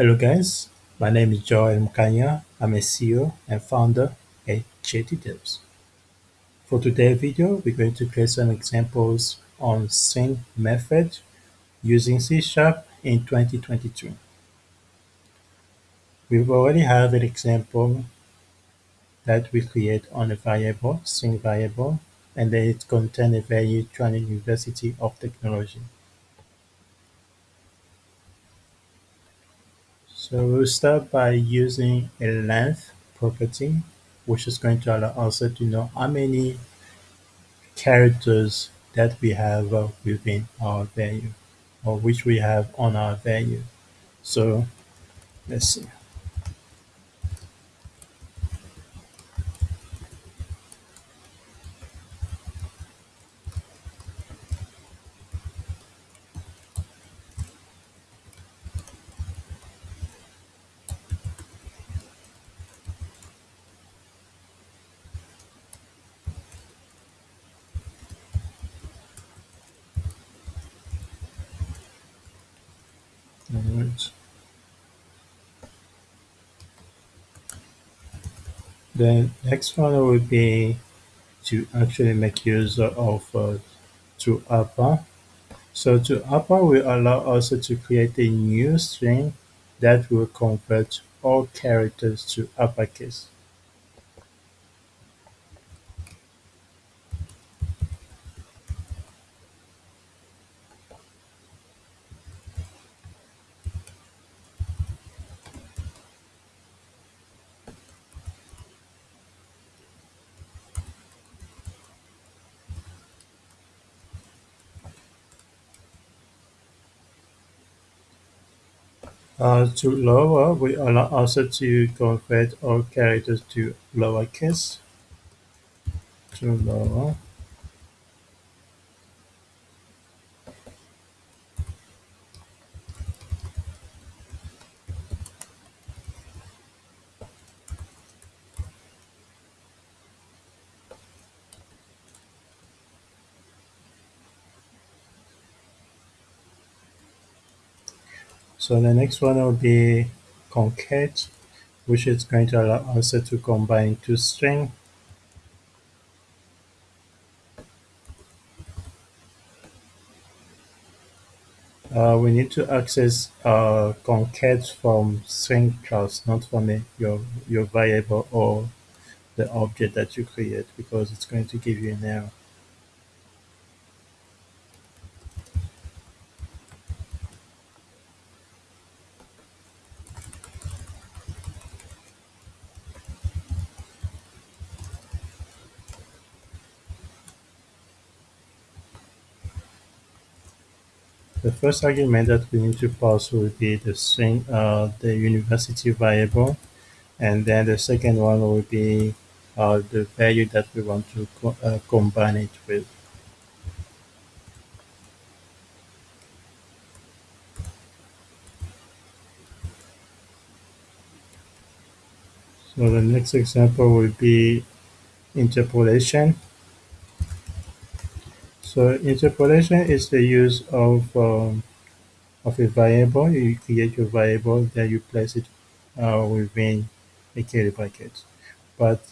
Hello guys, my name is Joel Mkanya. I'm a CEO and founder at JT For today's video, we're going to create some examples on string method using C Sharp in 2022. We already have an example that we create on a variable, string variable, and then it contains a value Tshwane University of Technology. So we'll start by using a length property, which is going to allow us to know how many characters that we have within our value or which we have on our value. So let's see. Alright. The next one will be to actually make use of uh, to upper. So to upper will allow us to create a new string that will convert all characters to uppercase. Uh, to lower, we allow also to convert all characters to lowercase. To lower. So the next one will be concat, which is going to allow us to combine two strings. Uh, we need to access uh, concat from string class, not from a, your, your variable or the object that you create, because it's going to give you an error. First argument that we need to pass will be the string, uh, the university variable, and then the second one will be uh, the value that we want to co uh, combine it with. So the next example will be interpolation. So interpolation is the use of um, of a variable. You create your variable, then you place it uh, within a curly bracket. But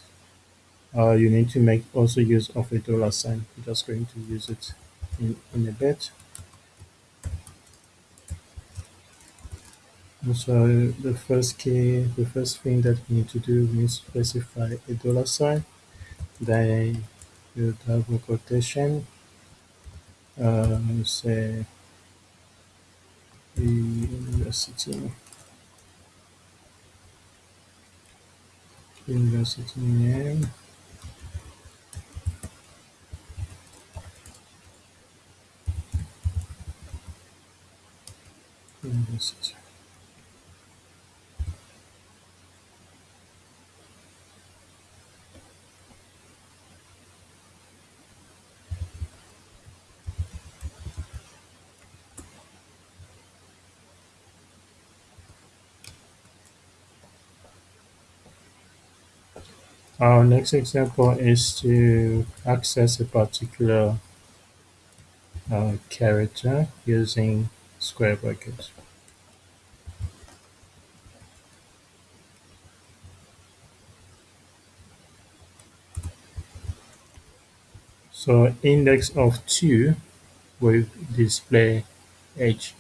uh, you need to make also use of a dollar sign. I'm just going to use it in, in a bit. so the first key, the first thing that we need to do is specify a dollar sign. Then you double quotation um, say university. University name. University Our next example is to access a particular uh, character using square brackets. So index of 2 will display h.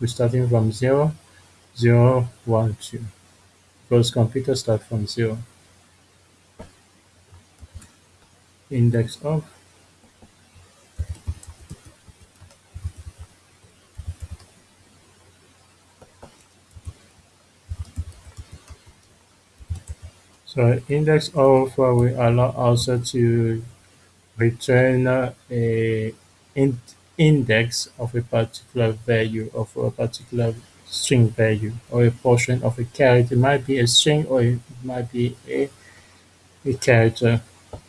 We're starting from 0, 0, 1, 2. Because computers start from 0. Index of so index of uh, will allow also to return uh, a in index of a particular value of a particular string value or a portion of a character. It might be a string or it might be a, a character.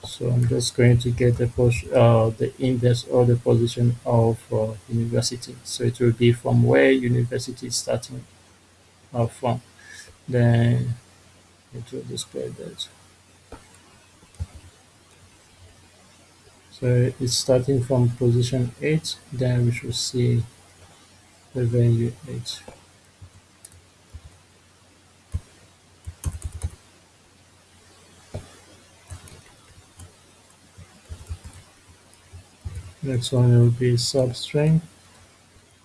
So I'm just going to get the uh, the index or the position of uh, university. So it will be from where university is starting uh, from. Then it will display that. So it's starting from position 8, then we should see the value 8. Next one will be substring.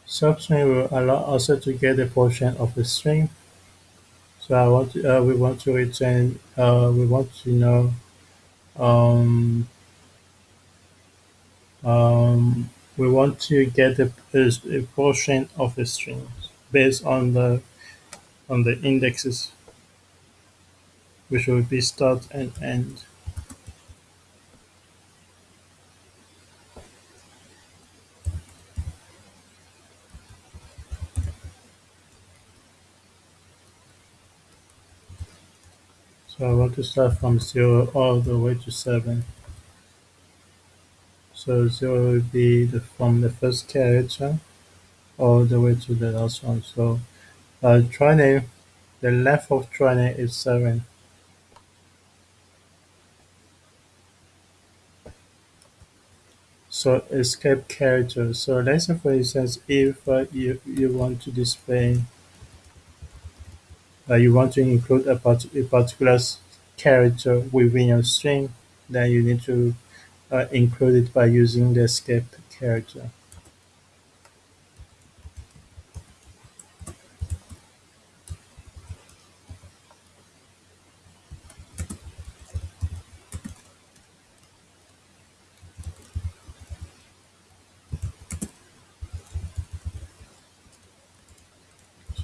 Substring will allow us to get a portion of the string. So I want to, uh, we want to return, uh, we want to know um, um, we want to get a, a, portion of a string based on the on the indexes which will be start and end. So I want to start from 0 all the way to 7. So 0 will be the, from the first character all the way to the last one. So uh, name, the length of name is 7. So escape character. So let's say for instance if uh, you, you want to display you want to include a, part- a particular character within your string, then you need to uh, include it by using the escape character.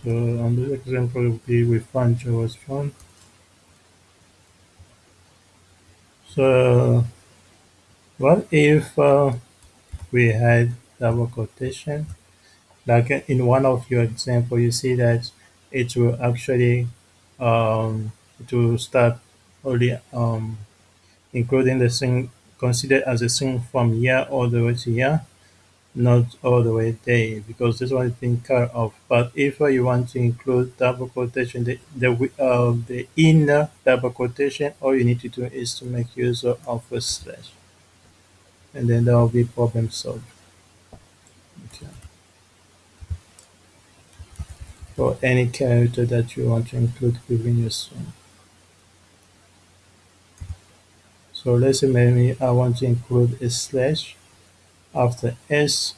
So on this example will be with find JavaScript. So what if uh, we had double quotation? Like in one of your example, you see that it will actually um, will start only um, including the string considered as a string from here all the way to here not all the way there because this one is being cut off. But if you want to include double quotation, the the uh, the inner double quotation, all you need to do is to make use of a slash, and then that will be problem solved. Okay. For any character that you want to include within your string. So let's say maybe I want to include a slash after S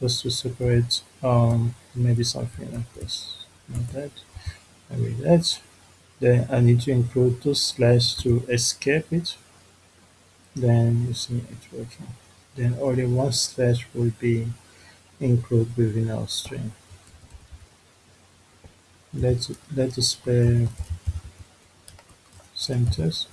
just to separate um maybe something like this. Like that. Maybe that. Then I need to include two slash to escape it. Then you see it working. Then only one slash will be included within our string. Let's let's display centers. uh,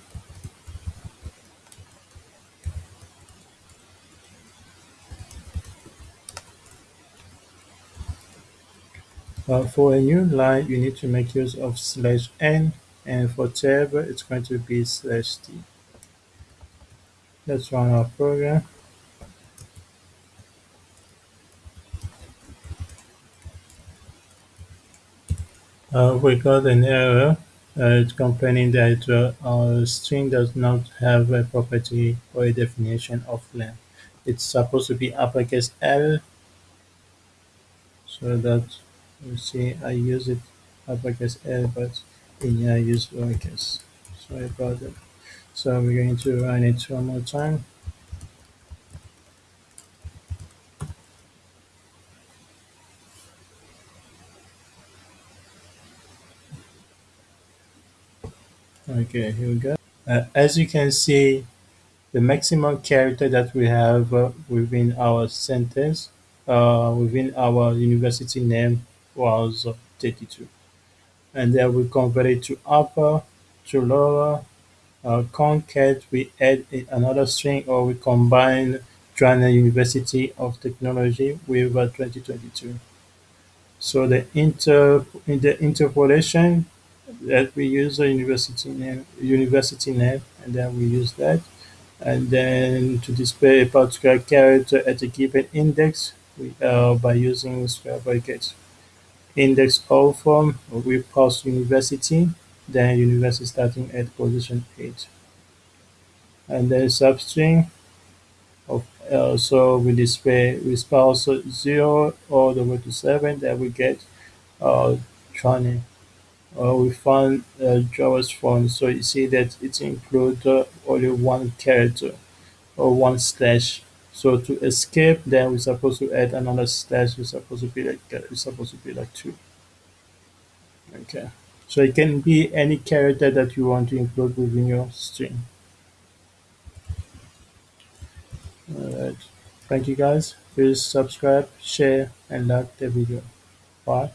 for a new line you need to make use of slash n and for tab it's going to be slash t let's run our program Uh, we got an error uh, complaining that uh, our string does not have a property or a definition of length. It's supposed to be uppercase L, so that you see, I use it uppercase A, but in here I use lowercase. Sorry about that. So we're going to run it one more time. Okay here we go. Uh, as you can see the maximum character that we have uh, within our sentence uh, within our university name was uh, 32. And then we convert it to upper, to lower, uh, concat, we add another string or we combine Tshwane University of Technology with uh, 2022. So the inter in the interpolation that we use a university name, university name, and then we use that, and then to display a particular character at a given index, we uh, by using square brackets. Index O form, we pass university, then university starting at position eight, and then substring of uh, so we display we spouse zero all the way to seven, then we get uh, 20 uh, we found uh, Java's font, so you see that it includes uh, only one character or one slash. So to escape, then we're supposed to add another slash. We're supposed to be like we're supposed to be like two. Okay. So it can be any character that you want to include within your string. Alright. Thank you guys. Please subscribe, share, and like the video. Bye.